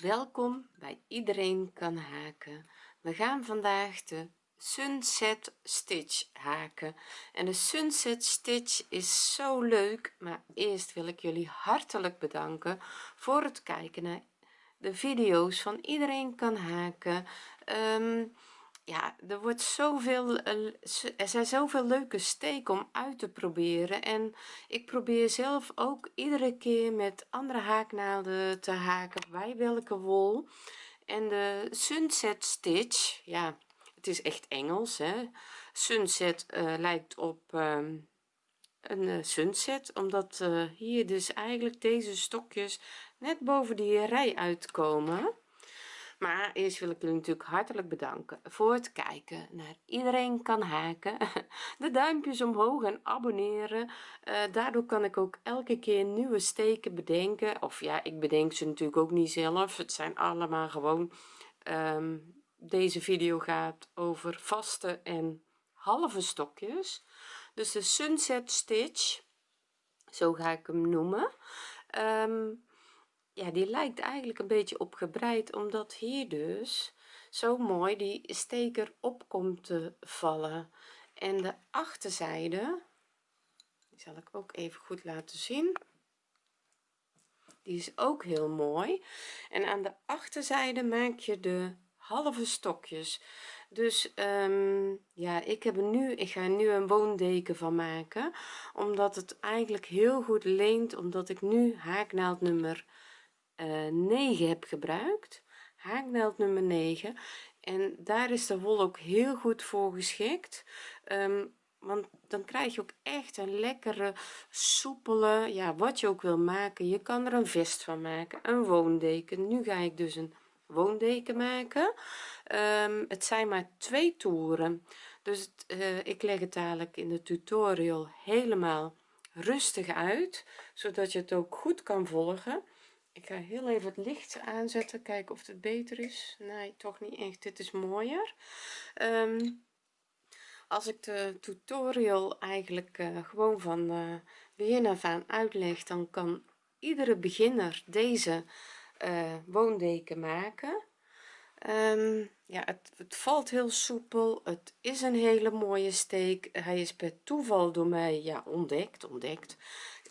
welkom bij iedereen kan haken. We gaan vandaag de sunset stitch haken. En de sunset stitch is zo leuk maar eerst wil ik jullie hartelijk bedanken voor het kijken naar de video's van iedereen kan haken. Um, ja er wordt zoveel eh, er zijn zoveel leuke steken om uit te proberen. En ik probeer zelf ook iedere keer met andere haaknaalden te haken bij welke wol. En de sunset stitch ja het is echt Engels hè. Sunset uh, lijkt op um, een uh, sunset omdat hier dus eigenlijk deze stokjes net boven die rij uitkomen maar eerst wil ik jullie natuurlijk hartelijk bedanken voor het kijken naar iedereen kan haken. De duimpjes omhoog en abonneren. Uh, daardoor kan ik ook elke keer nieuwe steken bedenken. Of ja ik bedenk ze natuurlijk ook niet zelf. Het zijn allemaal gewoon um, deze video gaat over vaste en halve stokjes. Dus de sunset stitch zo ga ik hem noemen. Um, ja die lijkt eigenlijk een beetje op gebreid omdat hier dus zo mooi die steker op komt te vallen. En de achterzijde die zal ik ook even goed laten zien. Die is ook heel mooi. En aan de achterzijde maak je de halve stokjes. Dus um, ja ik heb nu ik ga nu een woondeken van maken omdat het eigenlijk heel goed leent omdat ik nu haaknaald nummer 9 eh, heb gebruikt. Haaknaald nummer 9 en daar is de wol ook heel goed voor geschikt. Um, want dan krijg je ook echt een lekkere soepele ja wat je ook wil maken. Je kan er een vest van maken een woondeken. Nu ga ik dus een woondeken maken. Um, het zijn maar twee toeren. Dus uh, ik leg het dadelijk in de tutorial helemaal rustig uit zodat je het ook goed kan volgen ik ga heel even het licht aanzetten kijken of het beter is. Nee toch niet echt. Dit is mooier. Um, als ik de tutorial eigenlijk uh, gewoon van uh, begin af aan uitleg dan kan iedere beginner deze uh, woondeken maken. Um, ja het, het, valt heel soepel. Het is een hele mooie steek. Hij is per toeval door mij ja ontdekt ontdekt.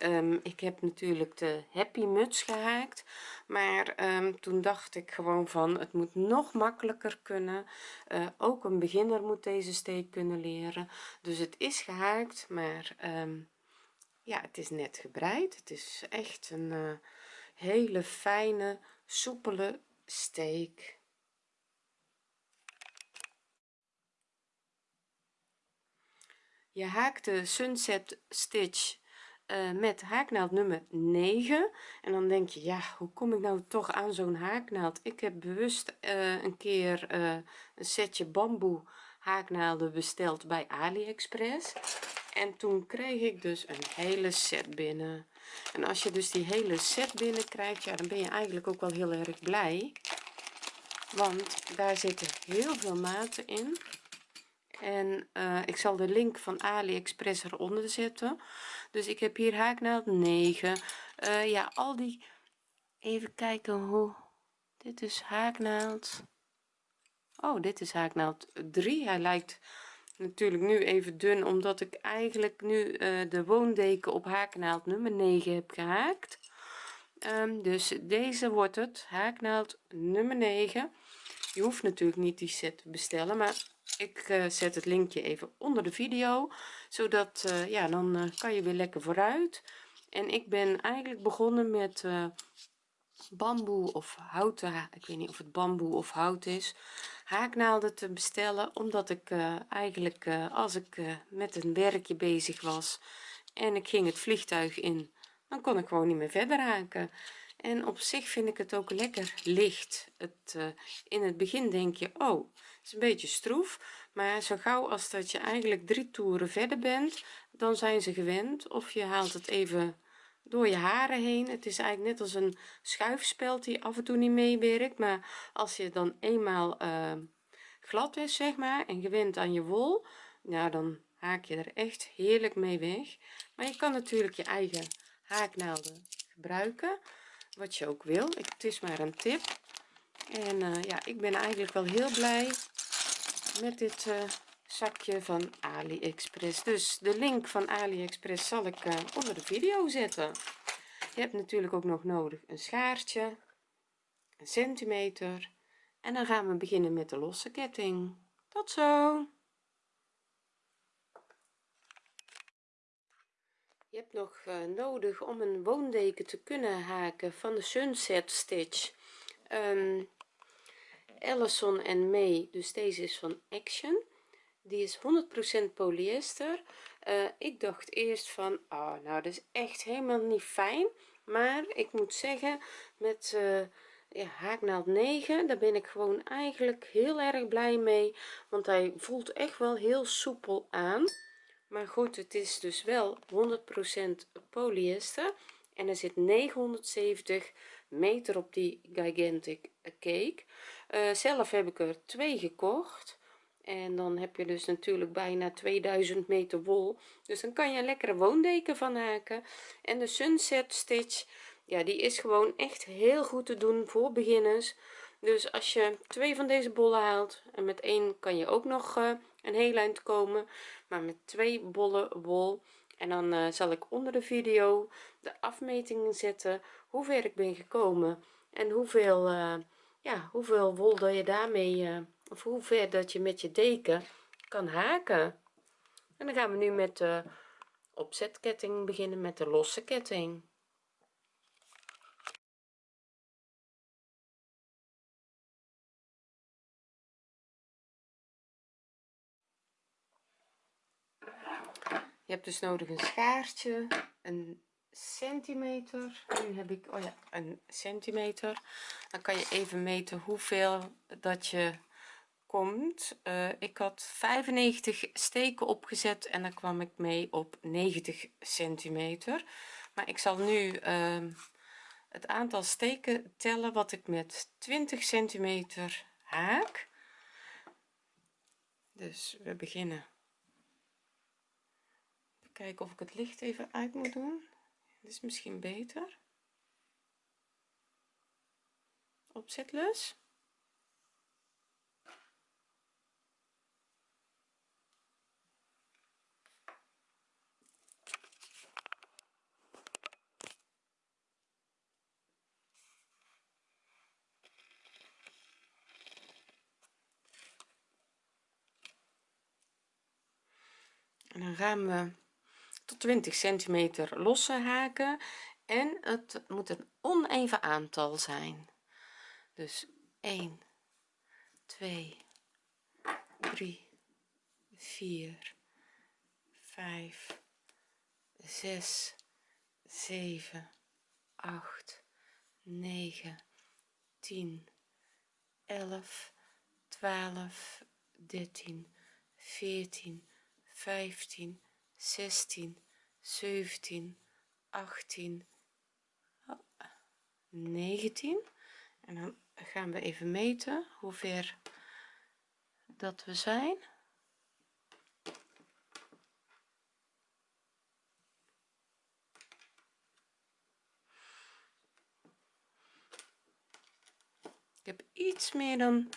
Um, ik heb natuurlijk de happy muts gehaakt. Maar um, toen dacht ik gewoon van het moet nog makkelijker kunnen. Uh, ook een beginner moet deze steek kunnen leren. Dus het is gehaakt maar um, ja het is net gebreid. Het is echt een uh, hele fijne soepele steek je haakt de sunset stitch uh, met haaknaald nummer 9 en dan denk je ja hoe kom ik nou toch aan zo'n haaknaald? Ik heb bewust uh, een keer uh, een setje bamboe haaknaalden besteld bij aliexpress. En toen kreeg ik dus een hele set binnen. En als je dus die hele set binnen krijgt ja dan ben je eigenlijk ook wel heel erg blij. Want daar zitten heel veel maten in en uh, ik zal de link van aliexpress eronder zetten. Dus ik heb hier haaknaald 9 uh, ja al die even kijken hoe dit is haaknaald. Oh dit is haaknaald 3 hij lijkt natuurlijk nu even dun omdat ik eigenlijk nu uh, de woondeken op haaknaald nummer 9 heb gehaakt. Um, dus deze wordt het haaknaald nummer 9 je hoeft natuurlijk niet die set te bestellen maar ik uh, zet het linkje even onder de video zodat uh, ja dan uh, kan je weer lekker vooruit. En ik ben eigenlijk begonnen met bamboe of houten ik weet niet of het bamboe of hout is haaknaalden te bestellen omdat ik eigenlijk als ik met een werkje bezig was en ik ging het vliegtuig in dan kon ik gewoon niet meer verder haken. En op zich vind ik het ook lekker licht. Het in het begin denk je oh is een beetje stroef maar zo gauw als dat je eigenlijk drie toeren verder bent dan zijn ze gewend. Of je haalt het even door je haren heen. Het is eigenlijk net als een schuifspeld die af en toe niet meewerkt maar als je dan eenmaal uh, glad is zeg maar en gewend aan je wol nou dan haak je er echt heerlijk mee weg. Maar je kan natuurlijk je eigen haaknaalden gebruiken wat je ook wil. Het is maar een tip. En uh, ja ik ben eigenlijk wel heel blij met dit uh, zakje van aliexpress. Dus de link van aliexpress zal ik uh, onder de video zetten. Je hebt natuurlijk ook nog nodig een schaartje een centimeter en dan gaan we beginnen met de losse ketting. Tot zo! Je hebt nog uh, nodig om een woondeken te kunnen haken van de sunset stitch. Um, Ellison en May dus deze is van Action. Die is 100% polyester. Uh, ik dacht eerst van oh nou dat is echt helemaal niet fijn. Maar ik moet zeggen met ja, haaknaald 9 daar ben ik gewoon eigenlijk heel erg blij mee. Want hij voelt echt wel heel soepel aan. Maar goed het is dus wel 100% polyester. En er zit 970 meter op die gigantic cake uh, zelf heb ik er twee gekocht. En dan heb je dus natuurlijk bijna 2000 meter wol. Dus dan kan je een lekkere woondeken van haken en de sunset stitch ja die is gewoon echt heel goed te doen voor beginners. Dus als je twee van deze bollen haalt en met één kan je ook nog uh, een heel eind komen maar met twee bollen wol. En dan uh, zal ik onder de video de afmetingen zetten hoe ver ik ben gekomen en hoeveel ja hoeveel wol dat je daarmee of hoe ver dat je met je deken kan haken. En dan gaan we nu met de opzetketting beginnen met de losse ketting. Je hebt dus nodig een schaartje een centimeter. Nu heb ik oh ja een centimeter. Dan kan je even meten hoeveel dat je komt. Uh, ik had 95 steken opgezet en dan kwam ik mee op 90 centimeter. Maar ik zal nu uh, het aantal steken tellen wat ik met 20 centimeter haak. Dus we beginnen. Kijken of ik het licht even uit moet doen is misschien beter. Opzetlus en dan gaan we tot 20 centimeter losse haken en het moet een oneven aantal zijn. Dus 1 2 3 4 5 6 7 8 9 10 11 12 13 14 15 16 17 18 19 en dan gaan we even meten hoe ver dat we zijn. Ik heb iets meer dan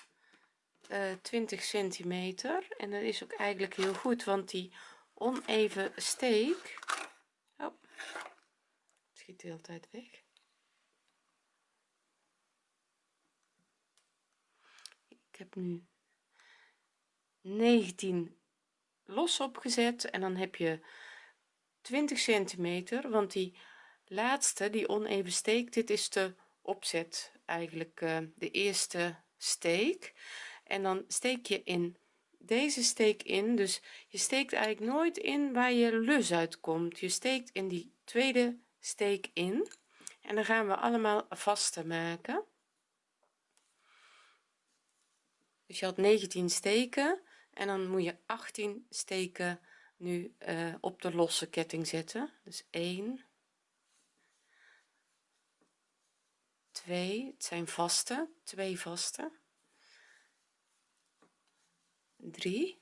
uh, eh, 20 centimeter. En dat is ook eigenlijk heel goed want die oneven steek. Het schiet de hele tijd weg. Ik heb nu 19 los opgezet en dan heb je 20 centimeter want die laatste die oneven steek dit is de opzet eigenlijk uh, de eerste steek. En dan steek je in deze steek in. Dus je steekt eigenlijk nooit in waar je lus uitkomt. Je steekt in die tweede steek in. En dan gaan we allemaal vaste maken. Dus je had 19 steken en dan moet je 18 steken nu uh, op de losse ketting zetten. Dus 1 2 het zijn vaste twee vaste 3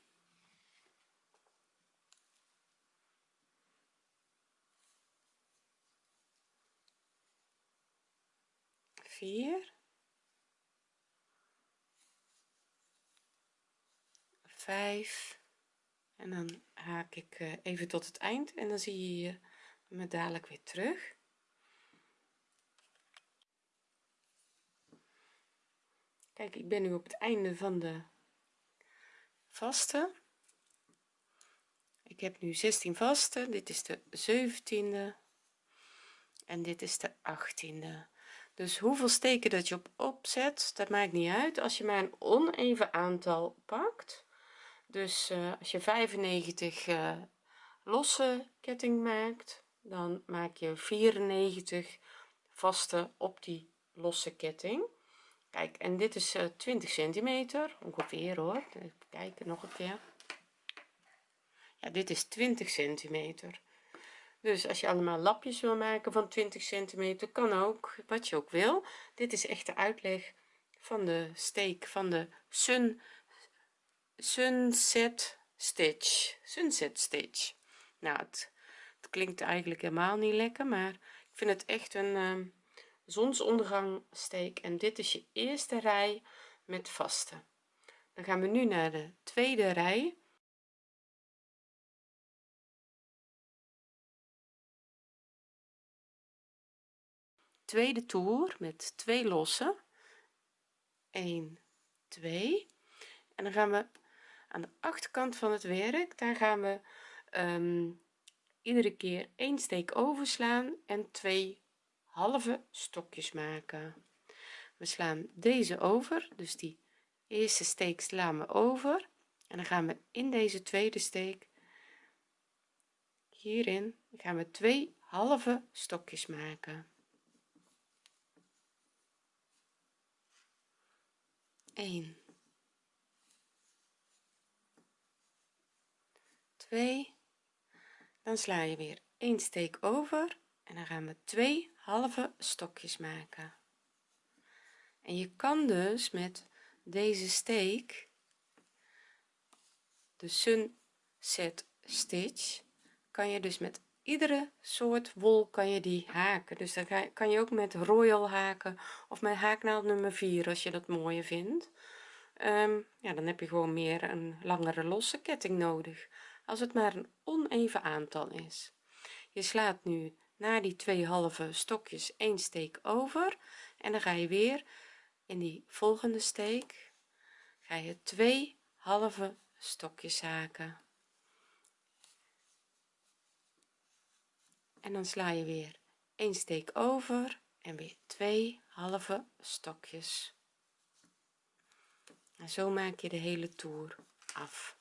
4 5 en dan haak ik eh, even tot het eind en dan zie je hier me dadelijk weer terug. Kijk ik ben nu op het einde van de vaste. Ik heb nu 16 vaste. Dit is de 17e en dit is de 18e dus hoeveel steken dat je op opzet dat maakt niet uit. Als je maar een oneven aantal pakt. Dus uh, als je 95 uh, eh, losse ketting maakt dan maak je 94 vaste op die losse ketting kijk en dit is uh, 20 centimeter ongeveer hoor. Even kijken nog een keer. Ja dit is 20 centimeter. Dus als je allemaal lapjes wil maken van 20 centimeter kan ook wat je ook wil. Dit is echt de uitleg van de steek van de sun sunset stitch. Sunset stitch. Nou het, het, klinkt eigenlijk helemaal niet lekker maar ik vind het echt een uh, zonsondergang steek en dit is je eerste rij met vaste dan gaan we nu naar de tweede rij. Tweede toer met twee losse. 1 2 en dan gaan we aan de achterkant van het werk daar gaan we um, iedere keer één steek overslaan en twee halve stokjes maken. We slaan deze over dus die eerste steek slaan we over. En dan gaan we in deze tweede steek hierin gaan we twee halve stokjes maken. 1 2 dan sla je weer een steek over en dan gaan we twee halve stokjes maken. En je kan dus met deze steek de sunset stitch kan je dus met iedere soort wol kan je die haken. Dus dan kan je ook met royal haken of met haaknaald nummer 4 als je dat mooier vindt. Um, ja dan heb je gewoon meer een langere losse ketting nodig als het maar een oneven aantal is. Je slaat nu na die twee halve stokjes een steek over en dan ga je weer in die volgende steek ga je twee halve stokjes haken en dan sla je weer een steek over en weer twee halve stokjes. En zo maak je de hele toer af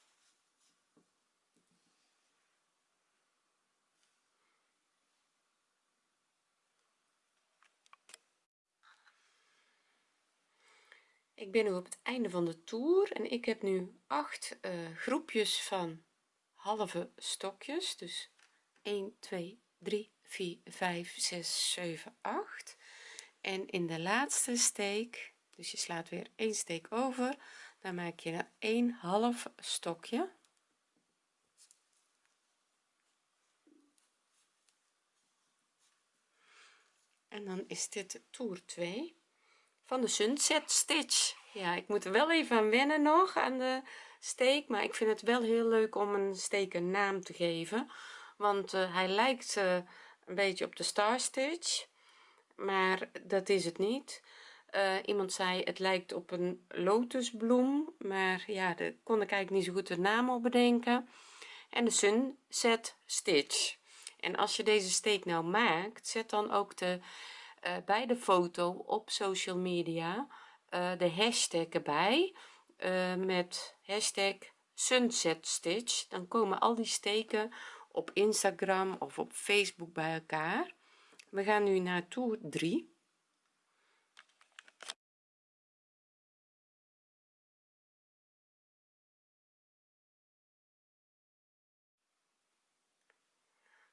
ik ben nu op het einde van de toer en ik heb nu acht uh, groepjes van halve stokjes. Dus 1 2 3 4 5 6 7 8 en in de laatste steek dus je slaat weer een steek over dan maak je een half stokje. En dan is dit toer 2 van de sunset stitch. Ja ik moet er wel even aan wennen nog aan de steek maar ik vind het wel heel leuk om een steek een naam te geven. Want uh, hij lijkt uh, een beetje op de star stitch maar dat is het niet. Uh, iemand zei het lijkt op een lotusbloem maar ja daar kon ik eigenlijk niet zo goed de naam op bedenken. En de sunset stitch. En als je deze steek nou maakt zet dan ook de bij de foto op social media uh, de hashtag erbij uh, met hashtag sunset stitch dan komen al die steken op instagram of op facebook bij elkaar. We gaan nu naar toer 3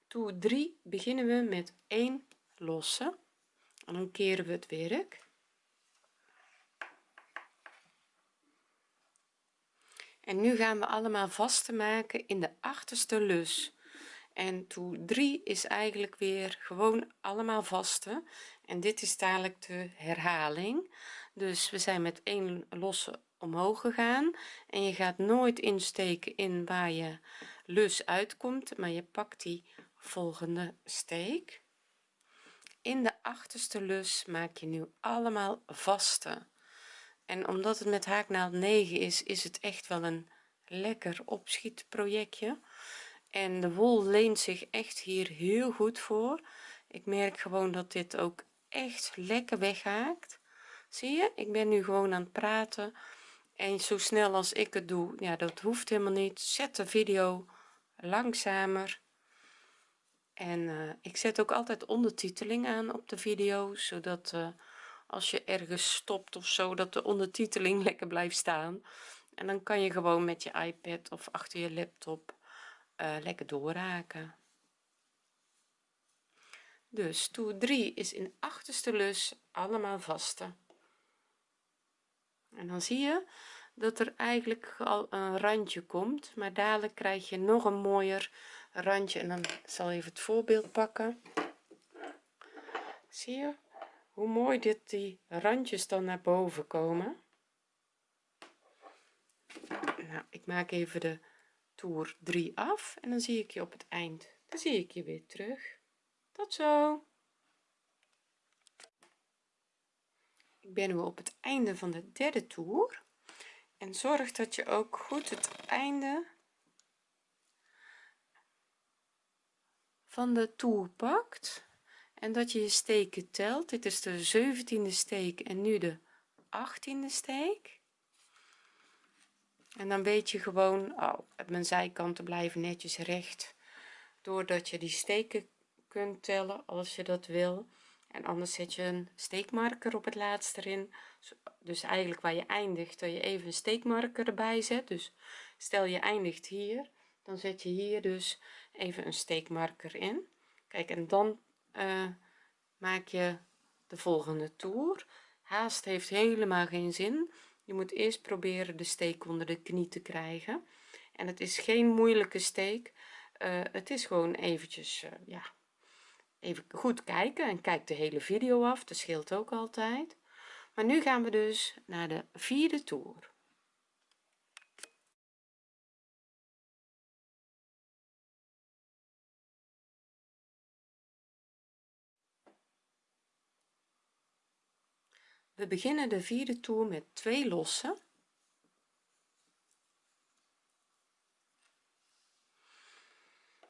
toer 3 beginnen we met 1 losse dan keren we het werk? En nu gaan we allemaal vaste maken in de achterste lus. En toe 3 is eigenlijk weer gewoon allemaal vaste en dit is dadelijk de herhaling. Dus we zijn met één losse omhoog gegaan. En je gaat nooit insteken in waar je lus uitkomt maar je pakt die volgende steek in de achterste lus maak je nu allemaal vaste. En omdat het met haaknaald 9 is is het echt wel een lekker opschietprojectje. En de wol leent zich echt hier heel goed voor. Ik merk gewoon dat dit ook echt lekker weghaakt. Zie je? Ik ben nu gewoon aan het praten. En zo snel als ik het doe ja dat hoeft helemaal niet. Zet de video langzamer en uh, ik zet ook altijd ondertiteling aan op de video zodat uh, als je ergens stopt of zo dat de ondertiteling lekker blijft staan. En dan kan je gewoon met je ipad of achter je laptop uh, lekker doorraken. Dus toer 3 is in achterste lus allemaal vaste. En dan zie je dat er eigenlijk al een randje komt maar dadelijk krijg je nog een mooier randje en dan zal even het voorbeeld pakken. Zie je hoe mooi dit die randjes dan naar boven komen? Nou ik maak even de toer 3 af en dan zie ik je op het eind. Dan zie ik je weer terug. Tot zo! Ik ben nu op het einde van de derde toer. En zorg dat je ook goed het einde van de toer pakt en dat je je steken telt. Dit is de 17e steek en nu de 18e steek. En dan weet je gewoon oh, mijn zijkanten blijven netjes recht doordat je die steken kunt tellen als je dat wil. En anders zet je een steekmarker op het laatste erin. Dus eigenlijk waar je eindigt dat je even een steekmarker erbij zet. Dus stel je eindigt hier dan zet je hier dus even een steekmarker in. Kijk en dan uh, maak je de volgende toer. Haast heeft helemaal geen zin. Je moet eerst proberen de steek onder de knie te krijgen. En het is geen moeilijke steek. Uh, het is gewoon eventjes uh, ja even goed kijken en kijk de hele video af. Dat scheelt ook altijd. Maar nu gaan we dus naar de vierde toer we beginnen de vierde toer met twee lossen.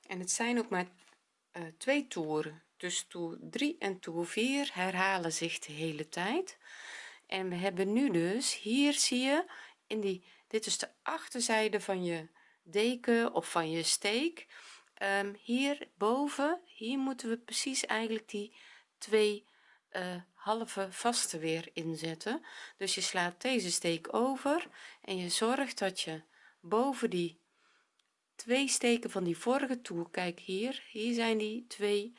En het zijn ook maar uh, twee toeren. Dus toer 3 en toer 4 herhalen zich de hele tijd. En we hebben nu dus hier zie je in die dit is de achterzijde van je deken of van je steek. Um, hier boven hier moeten we precies eigenlijk die twee uh, halve vaste weer inzetten. Dus je slaat deze steek over en je zorgt dat je boven die twee steken van die vorige toer kijk hier hier zijn die twee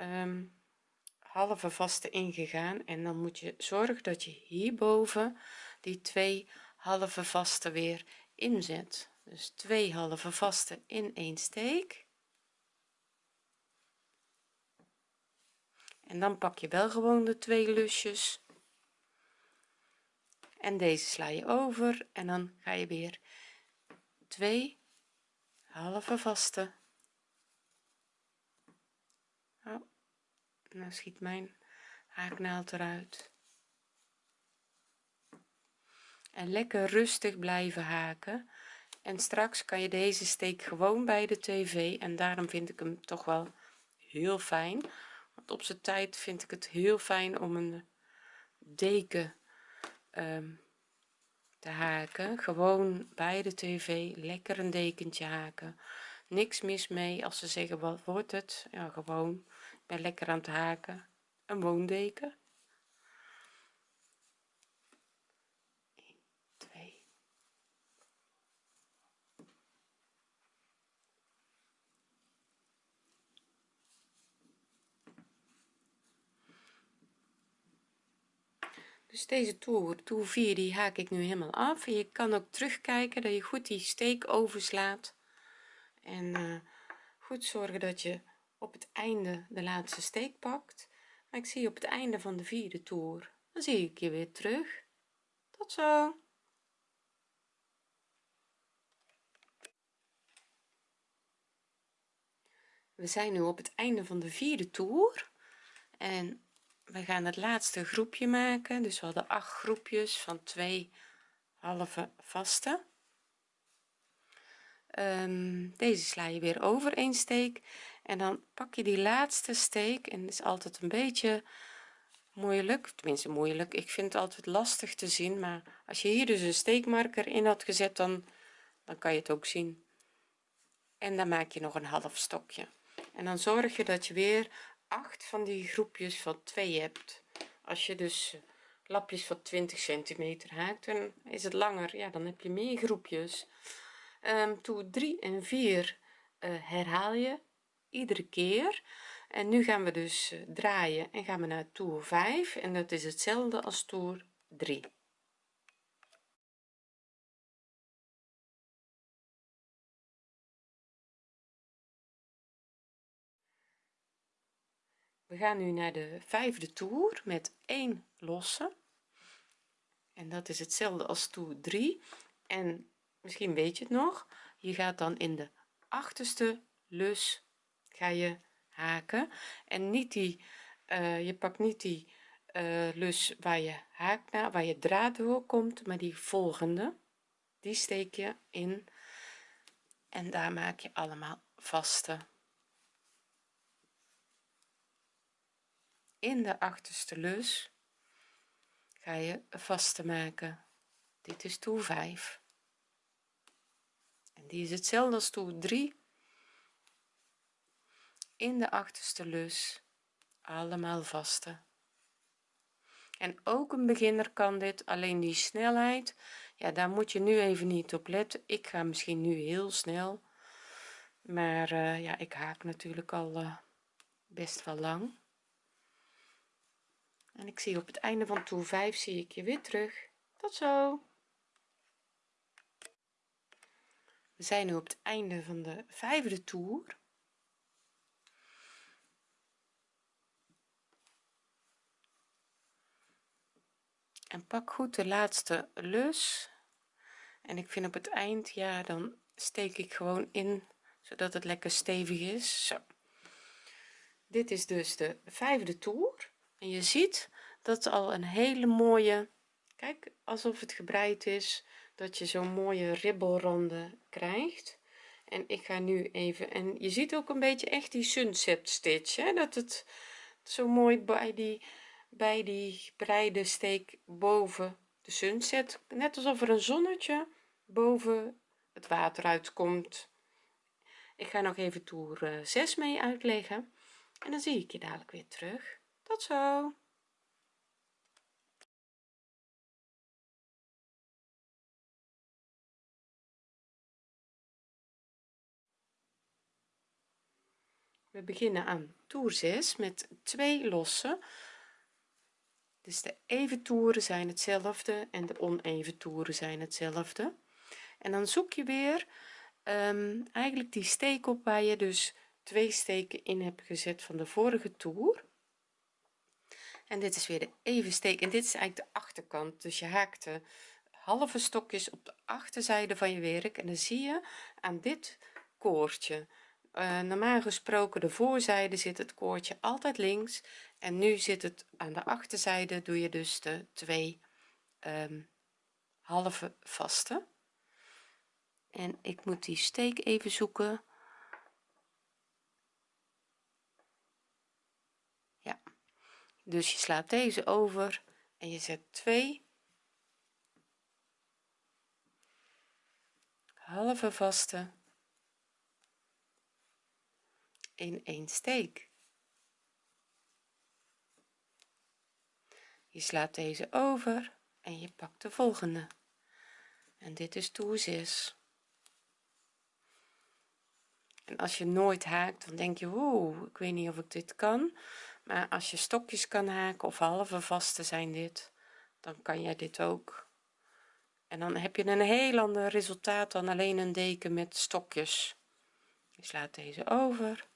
um, halve vaste ingegaan. En dan moet je zorgen dat je hierboven die twee halve vaste weer inzet. Dus twee halve vaste in één steek en dan pak je wel gewoon de twee lusjes. En deze sla je over en dan ga je weer twee halve vaste. Oh, nou schiet mijn haaknaald eruit. En lekker rustig blijven haken. En straks kan je deze steek gewoon bij de tv en daarom vind ik hem toch wel heel fijn op zijn tijd vind ik het heel fijn om een deken um, te haken. Gewoon bij de tv lekker een dekentje haken. Niks mis mee als ze zeggen wat wordt het? Ja gewoon. Ik ben lekker aan het haken. Een woondeken deze toer toer 4 die haak ik nu helemaal af. Je kan ook terugkijken dat je goed die steek overslaat. En eh, goed zorgen dat je op het einde de laatste steek pakt. Maar ik zie je op het einde van de vierde toer dan zie ik je weer terug. Tot zo! We zijn nu op het einde van de vierde toer. En we gaan het laatste groepje maken. Dus we hadden acht groepjes van twee halve vaste. Um, deze sla je weer over een steek. En dan pak je die laatste steek. En het is altijd een beetje moeilijk. Tenminste moeilijk. Ik vind het altijd lastig te zien. Maar als je hier dus een steekmarker in had gezet dan dan kan je het ook zien. En dan maak je nog een half stokje. En dan zorg je dat je weer acht van die groepjes van 2 hebt. Als je dus lapjes van 20 centimeter haakt dan is het langer. Ja dan heb je meer groepjes. Um, toe 3 en 4 uh, eh, herhaal je iedere keer. En nu gaan we dus uh, draaien en gaan we naar toer 5 en dat is hetzelfde als toer 3 we gaan nu naar de vijfde toer met 1 losse. En dat is hetzelfde als toer 3 en misschien weet je het nog je gaat dan in de achterste lus ga je haken. En niet die uh, je pakt niet die uh, lus waar je haak naar waar je draad door komt maar die volgende. Die steek je in. En daar maak je allemaal vaste in de achterste lus ga je vaste maken. Dit is toer 5 en die is hetzelfde als toer 3 in de achterste lus allemaal vaste. En ook een beginner kan dit alleen die snelheid ja daar moet je nu even niet op letten. Ik ga misschien nu heel snel maar uh, ja ik haak natuurlijk al uh, best wel lang en ik zie op het einde van toer 5 zie ik je weer terug. Tot zo. We zijn nu op het einde van de vijfde toer. En pak goed de laatste lus. En ik vind op het eind ja dan steek ik gewoon in zodat het lekker stevig is. Zo. Dit is dus de vijfde toer je ziet dat al een hele mooie kijk alsof het gebreid is dat je zo'n mooie ribbelranden krijgt. En ik ga nu even en je ziet ook een beetje echt die sunset stitch hè, dat het zo mooi bij die bij die breide steek boven de sunset net alsof er een zonnetje boven het water uitkomt. Ik ga nog even toer 6 eh, mee uitleggen en dan zie ik je dadelijk weer terug tot zo. We beginnen aan toer 6 met twee losse. Dus de even toeren zijn hetzelfde en de oneven toeren zijn hetzelfde. En dan zoek je weer um, eigenlijk die steek op waar je dus twee steken in hebt gezet van de vorige toer en dit is weer de even steek. En dit is eigenlijk de achterkant. Dus je haakt de halve stokjes op de achterzijde van je werk. En dan zie je aan dit koordje. Uh, normaal gesproken de voorzijde zit het koordje altijd links. En nu zit het aan de achterzijde. Doe je dus de twee um, halve vaste. En ik moet die steek even zoeken ja dus je slaat deze over en je zet twee. Halve vaste. In één steek. Je slaat deze over en je pakt de volgende. En dit is toer 6 en als je nooit haakt dan denk je oeh ik weet niet of ik dit kan maar als je stokjes kan haken of halve vaste zijn dit dan kan jij dit ook. En dan heb je een heel ander resultaat dan alleen een deken met stokjes. Je slaat deze over.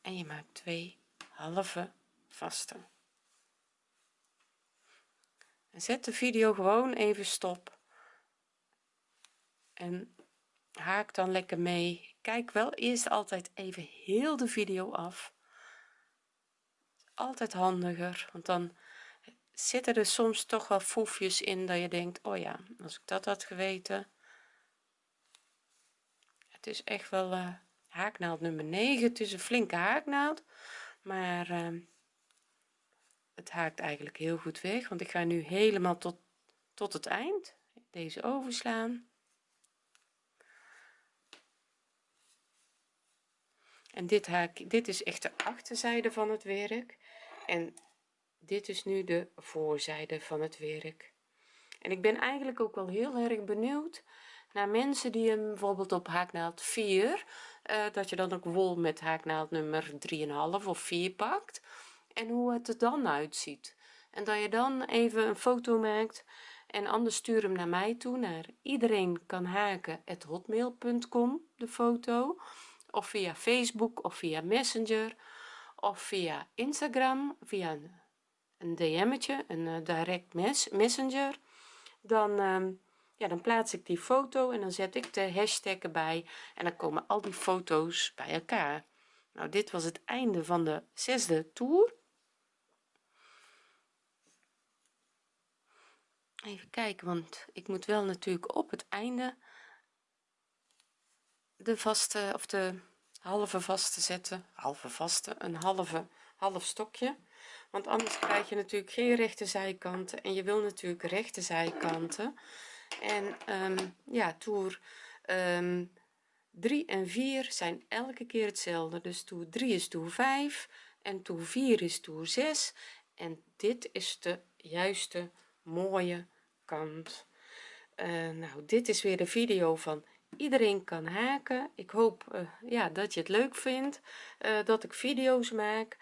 En je maakt twee halve vaste. En zet de video gewoon even stop. En haak dan lekker mee. Kijk wel eerst altijd even heel de video af altijd handiger want dan zitten er soms toch wel foefjes in dat je denkt oh ja als ik dat had geweten. Het is echt wel uh, haaknaald nummer 9 het is een flinke haaknaald maar uh, het haakt eigenlijk heel goed weg want ik ga nu helemaal tot tot het eind deze overslaan. En dit haak dit is echt de achterzijde van het werk en dit is nu de voorzijde van het werk. En ik ben eigenlijk ook wel heel erg benieuwd naar mensen die hem bijvoorbeeld op haaknaald 4 uh, dat je dan ook wol met haaknaald nummer 3,5 of 4 pakt en hoe het er dan uitziet. En dat je dan even een foto maakt en anders stuur hem naar mij toe naar iedereen kan de foto of via facebook of via messenger of via instagram via een, een dm'tje een uh, direct mes messenger. Dan uh, ja dan plaats ik die foto en dan zet ik de hashtag erbij en dan komen al die foto's bij elkaar. Nou dit was het einde van de zesde toer. Even kijken want ik moet wel natuurlijk op het einde de vaste of de halve vaste zetten. Halve vaste een halve half stokje. Want anders krijg je natuurlijk geen rechte zijkanten en je wil natuurlijk rechte zijkanten. En um, ja toer um, 3 en 4 zijn elke keer hetzelfde. Dus toer 3 is toer 5 en toer 4 is toer 6 en dit is de juiste mooie kant. Uh, nou dit is weer de video van iedereen kan haken. Ik hoop uh, ja dat je het leuk vindt uh, dat ik video's maak.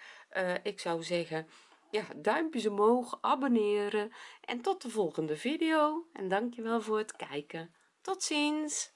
Ik zou zeggen ja duimpjes omhoog abonneren en tot de volgende video. En dankjewel voor het kijken. Tot ziens